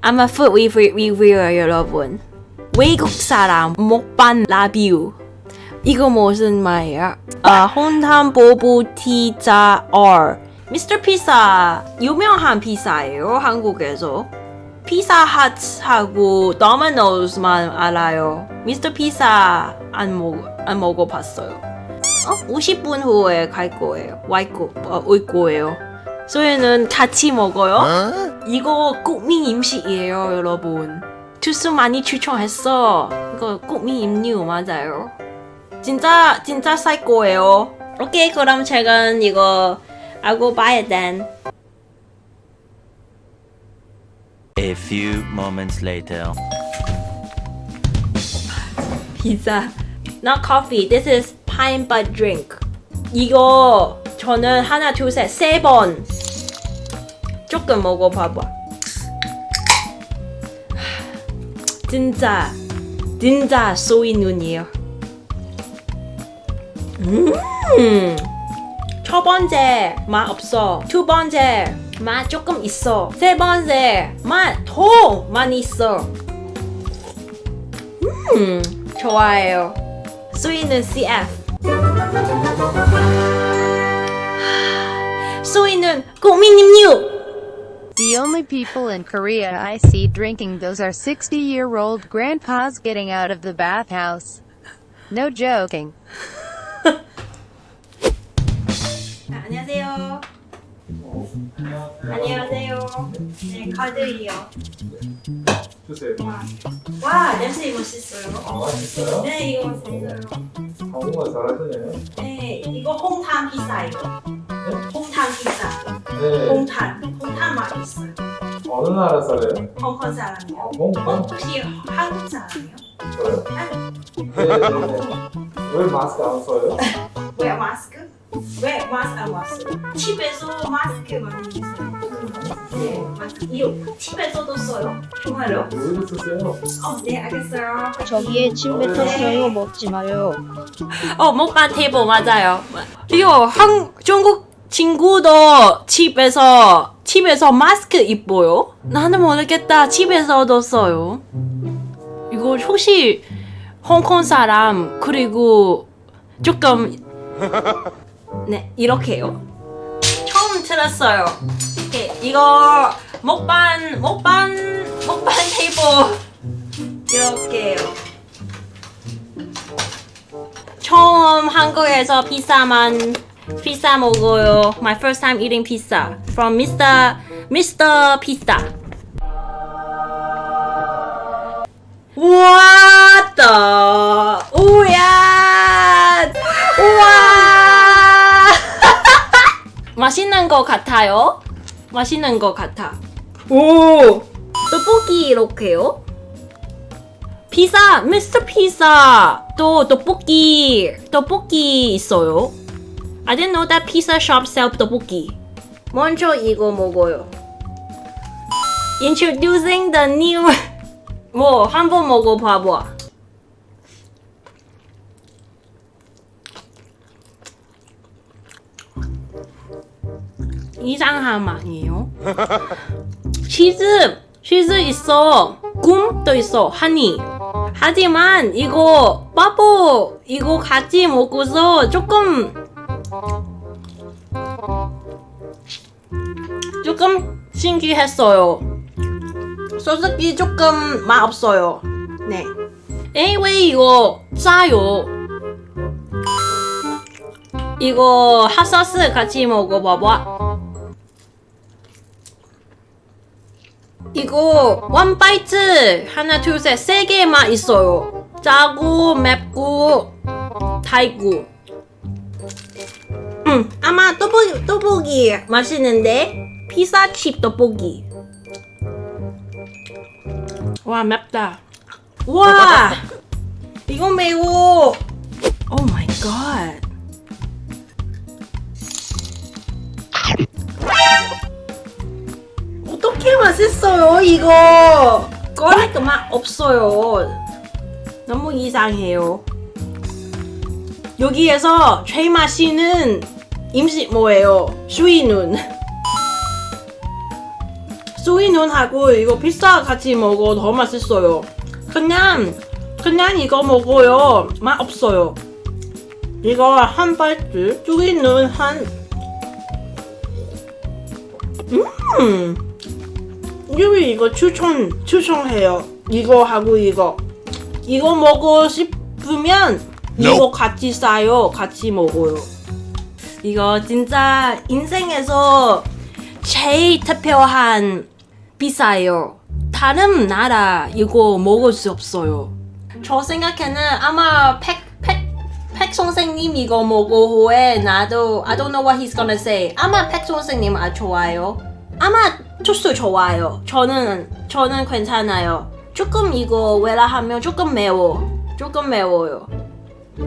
아마 food review, review요 여러분. 외국 사람 먹방 라뷰 이거 무슨 말이야? 아 혼탄 보부 티자 R. 미스터 피자 유명한 피자예요 한국에서. 피자 핫하고 도미노스만 알아요. 미스터 피자 안, 먹, 안 먹어봤어요. 어? 50분 후에 갈 거예요. 와이고, 어, 올 거예요 저희는 같이 먹어요? 이거 국민 음식이에요 여러분. 투수 많이 추천했어. 이거 국민 음료 맞아요. 진짜 진짜 살 거예요. 오케이 그럼 제가 이거 알고 봐야 돼 A few moments later. 피자. Not coffee, this is pine but drink. 이거 저는 하나 둘셋세번 조금 먹어봐봐 진짜 진짜 소이 눈이에요 음. 첫 번째 맛 없어. 두 번째 맛 조금 있어. 세 번째 맛 더 많이 있어. 음, 좋아요. 수이는 CF. 수이는 국민님유. The only people in Korea I see drinking those are 60 year old grandpas getting out of the bathhouse. No joking. 아, 안녕하세요. 안녕하세요. 네, 카드이요. 주세요. 와, 냄새 멋있어요. 아, 맛있어요? 네, 이거 맛있어요. 한국말 잘하시네요. 네, 이거 홍탄 피자예요. 홍탄 피자. 네. 홍탄. 어느 나라 사람이에요? 홍콩 사람이요. 아, 홍콩? 혹시 한국 사람이요? 저요? 네, 네, 네. 왜 마스크 안 써요? 왜 마스크? 왜 마스크 안 왔어요? 집에서 마스크 많이 써요. 네, 마스크. 이거 집에서도 써요? 정말요? 왜 쓰세요? 어, 네, 알겠어요. 저기에 침 뱉었어요 먹지 마요 어, 먹방 테이블 맞아요. 이거 한 중국 친구도 집에서 집에서 마스크 입어요? 나는 모르겠다. 집에서도 써요. 이거 혹시 홍콩 사람 그리고 조금 네 이렇게요. 처음 들었어요. 이렇게 이거 먹방 먹방 먹방 테이블 이렇게요. 처음 한국에서 피자만 피자 먹어요. My first time eating pizza from Mr. Mr. Pizza. What the? 오야! 우와! 맛있는 거 같아요. 맛있는 거 같아. 오! 떡볶이 이렇게요? 피자, 미스터 피자. 또 떡볶이, 떡볶이 있어요. I didn't know that pizza shop sell 떡볶이. 먼저 이거 먹어요. Introducing the new. 뭐 한번 먹어봐봐. 이상한 맛이에요. 치즈, 치즈 있어. 꿈도 있어. 하니. 하지만 이거 바보 이거 같이 먹어서 조금 조금 신기했어요. 솔직히 조금 맛 없어요. 네. 왜 이거 짜요? 이거 핫소스 같이 먹어봐봐. 이거 원 바이트 하나 둘 셋 세 개만 있어요. 짜고 맵고 달고. 음 아마 떡볶이 떡볶이 맛있는데 피자칩 떡볶이. 와 맵다. 와 이거 매워. Oh my god. 어떻게 맛있어요 이거 꺼니까 맛 없어요 너무 이상해요 여기에서 제일 맛있는 음식 뭐예요? 수이눈 소이눈하고 이거 피자 같이 먹어 더 맛있어요. 그냥 그냥 이거 먹어요 맛 없어요. 이거 한 발줄 소이눈 한 음. 유리 이거 추천 추천해요. 이거 하고 이거 이거 먹고 싶으면 이거 같이 싸요. 같이 먹어요. 이거 진짜 인생에서 제일 특별한 비싸요. 다른 나라 이거 먹을 수 없어요. 저 생각에는 아마 팩, 팩, 팩 선생님 이거 먹고 후에 나도 I don't know what he's gonna say. 아마 팩 선생님 아 좋아요. 아마 투수 좋아요. 저는 저는 괜찮아요. 조금 이거 왜라 하면 조금 매워. 조금 매워요.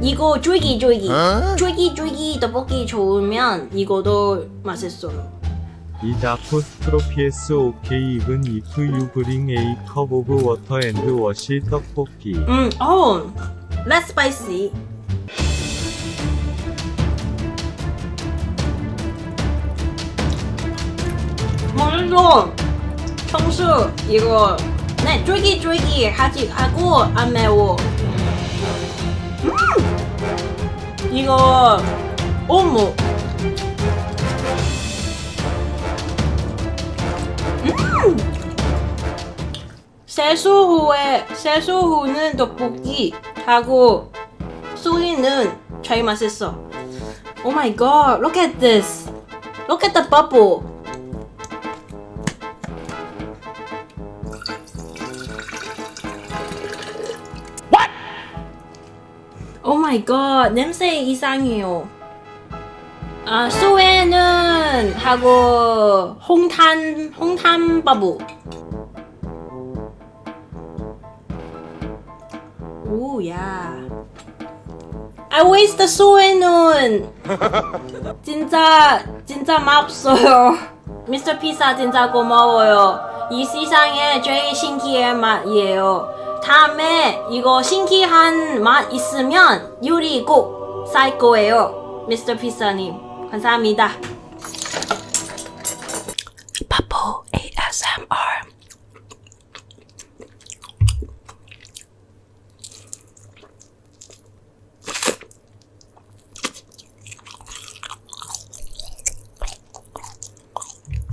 이거 쫄깃쫄깃 쫄깃쫄깃 떡볶이 좋으면 이거도 맛있어요. 이 다 포스트로피에스 오케이 이븐 이프 유 브링 에이 컵 오브 워터 앤드 워시 떡볶이 음, 어, less spicy. 맛있어. 청수 이거 네 쫄깃쫄깃 하지 하고 안 매워. 음, 이거 어묵. 세수 후에 세수 후는 떡볶이 하고 소리는 제일 맛있어. Oh my god, look at this. Look at the bubble. My god, 냄새 이상해요. 아, 소에는 하고 홍탄 홍탄 버블. 오, 야. I waste the 소에는 진짜 진짜 맛없어요. 미스터 피자 진짜 고마워요. 이 세상에 제일 신기한 맛이에요. 다음에 이거 신기한 맛 있으면 요리 꼭살 거예요. 미스터 피자님 감사합니다.